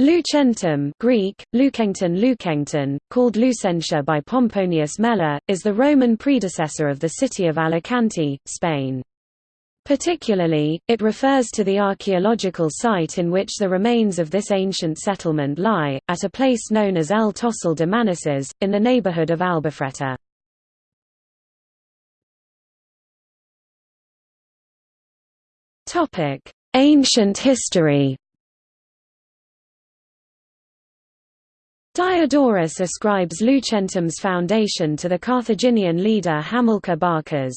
Lucentum Greek, Lukengton Lukengton, called Lucentia by Pomponius Mela, is the Roman predecessor of the city of Alicante, Spain. Particularly, it refers to the archaeological site in which the remains of this ancient settlement lie, at a place known as El Tossal de Manises, in the neighborhood of Albufreta. Ancient history Diodorus ascribes Lucentum's foundation to the Carthaginian leader Hamilcar Barcas.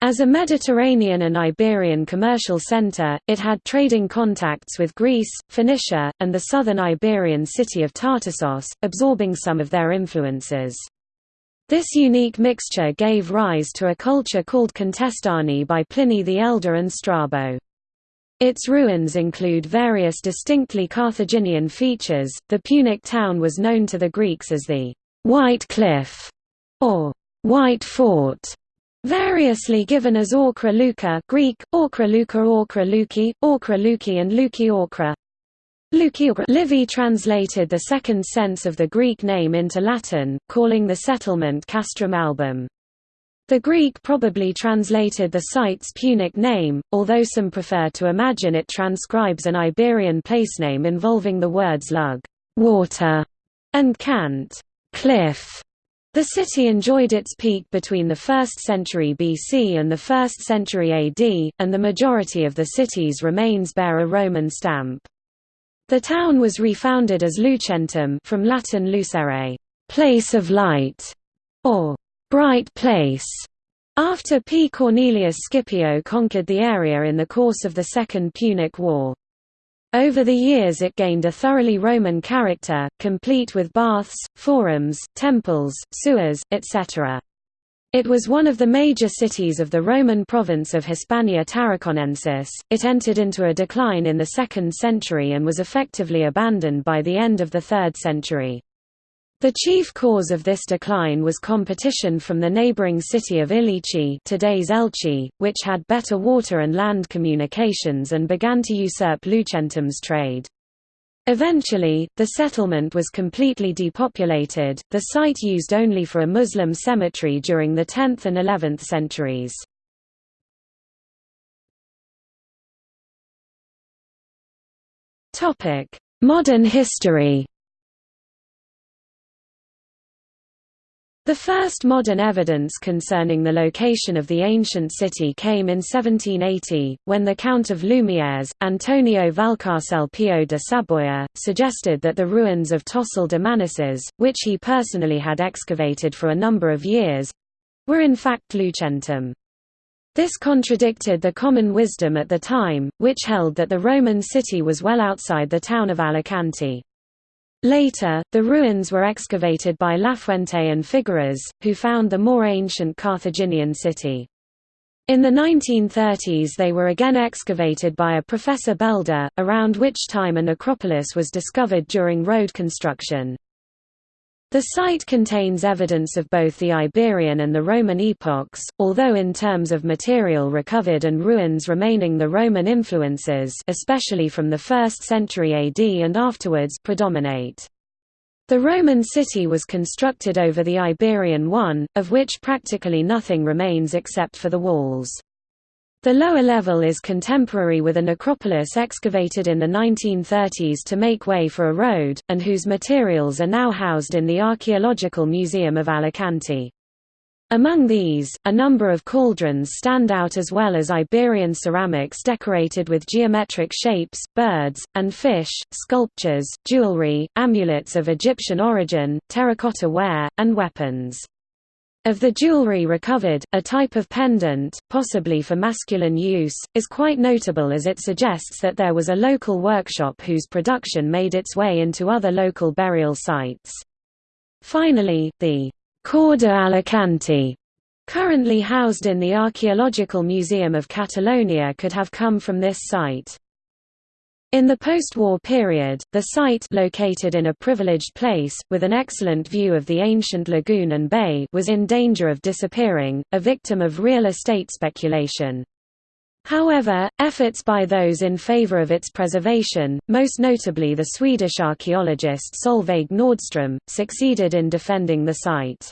As a Mediterranean and Iberian commercial center, it had trading contacts with Greece, Phoenicia, and the southern Iberian city of Tartessos, absorbing some of their influences. This unique mixture gave rise to a culture called Contestani by Pliny the Elder and Strabo. Its ruins include various distinctly Carthaginian features. The Punic town was known to the Greeks as the White Cliff or White Fort, variously given as Orkra Luca Greek, Orkra Luca Orkra Luki, Orkra Luki and Luki Orkra. Livy translated the second sense of the Greek name into Latin, calling the settlement Castrum Album. The Greek probably translated the site's Punic name, although some prefer to imagine it transcribes an Iberian placename involving the words lug water", and cant cliff". The city enjoyed its peak between the 1st century BC and the 1st century AD, and the majority of the city's remains bear a Roman stamp. The town was refounded as Lucentum from Latin lucere, place of light, or bright place, after P. Cornelius Scipio conquered the area in the course of the Second Punic War. Over the years it gained a thoroughly Roman character, complete with baths, forums, temples, sewers, etc. It was one of the major cities of the Roman province of Hispania Tarraconensis. It entered into a decline in the 2nd century and was effectively abandoned by the end of the 3rd century. The chief cause of this decline was competition from the neighboring city of Ilichi today's Elche, which had better water and land communications and began to usurp Lucentum's trade. Eventually, the settlement was completely depopulated, the site used only for a Muslim cemetery during the 10th and 11th centuries. Modern history The first modern evidence concerning the location of the ancient city came in 1780, when the Count of Lumiares, Antonio Valcarcel Pio de Saboya, suggested that the ruins of Tossal de Manises, which he personally had excavated for a number of years, were in fact Lucentum. This contradicted the common wisdom at the time, which held that the Roman city was well outside the town of Alicante. Later, the ruins were excavated by Lafuente and Figueras, who found the more ancient Carthaginian city. In the 1930s they were again excavated by a Professor Belda, around which time a necropolis was discovered during road construction. The site contains evidence of both the Iberian and the Roman epochs, although in terms of material recovered and ruins remaining the Roman influences especially from the 1st century AD and afterwards predominate. The Roman city was constructed over the Iberian one, of which practically nothing remains except for the walls. The lower level is contemporary with a necropolis excavated in the 1930s to make way for a road, and whose materials are now housed in the Archaeological Museum of Alicante. Among these, a number of cauldrons stand out as well as Iberian ceramics decorated with geometric shapes, birds, and fish, sculptures, jewelry, amulets of Egyptian origin, terracotta ware, and weapons. Of the jewelry recovered, a type of pendant, possibly for masculine use, is quite notable as it suggests that there was a local workshop whose production made its way into other local burial sites. Finally, the Corda Alicante, currently housed in the Archaeological Museum of Catalonia could have come from this site. In the post-war period, the site located in a privileged place, with an excellent view of the ancient lagoon and bay was in danger of disappearing, a victim of real estate speculation. However, efforts by those in favor of its preservation, most notably the Swedish archaeologist Solveig Nordström, succeeded in defending the site.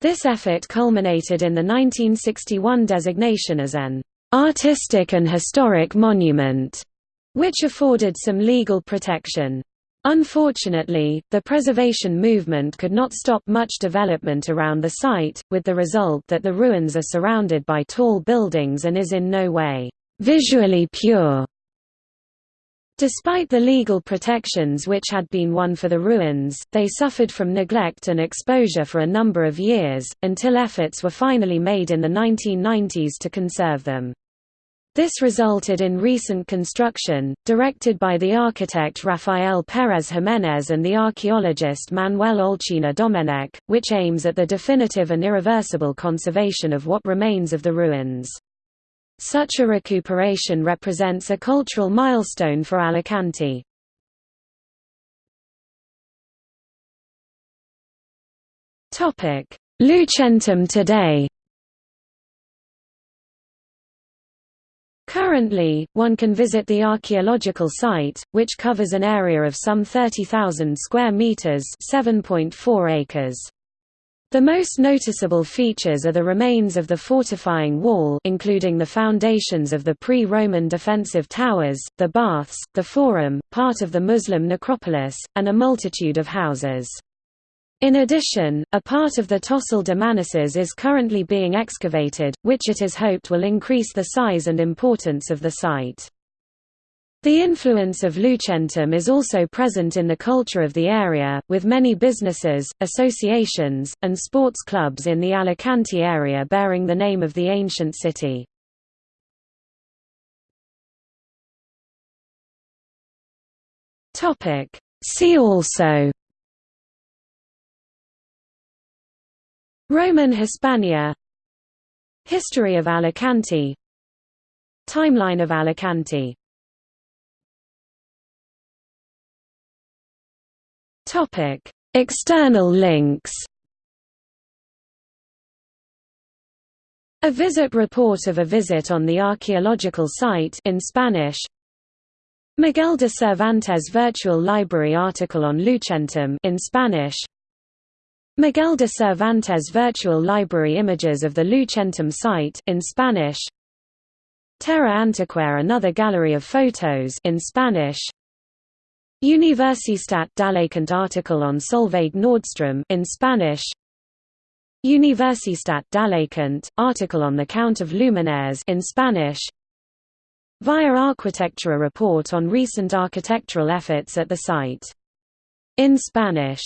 This effort culminated in the 1961 designation as an artistic and historic monument, which afforded some legal protection. Unfortunately, the preservation movement could not stop much development around the site, with the result that the ruins are surrounded by tall buildings and is in no way visually pure. Despite the legal protections which had been won for the ruins, they suffered from neglect and exposure for a number of years, until efforts were finally made in the 1990s to conserve them. This resulted in recent construction, directed by the architect Rafael Pérez Jiménez and the archaeologist Manuel Olcina Domenech, which aims at the definitive and irreversible conservation of what remains of the ruins. Such a recuperation represents a cultural milestone for Alicante. Lucentum today Currently, one can visit the archaeological site, which covers an area of some 30,000 square meters (7.4 acres). The most noticeable features are the remains of the fortifying wall including the foundations of the pre-Roman defensive towers, the baths, the forum, part of the Muslim necropolis, and a multitude of houses. In addition, a part of the Tossal de Manises is currently being excavated, which it is hoped will increase the size and importance of the site. The influence of Lucentum is also present in the culture of the area, with many businesses, associations, and sports clubs in the Alicante area bearing the name of the ancient city. See also Roman Hispania. History of Alicante. Timeline of Alicante. External links. A visit report of a visit on the archaeological site in Spanish. Miguel de Cervantes Virtual Library article on Lucentum in Spanish Miguel de Cervantes Virtual Library Images of the Lucentum site in Spanish. Terra Antiquae Another gallery of photos in Spanish. Universitat d'Alacant article on Solveig Nordström in Spanish. Universitat d'Alacant article on the Count of Lumiares in Spanish. Via Arquitectura report on recent architectural efforts at the site. In Spanish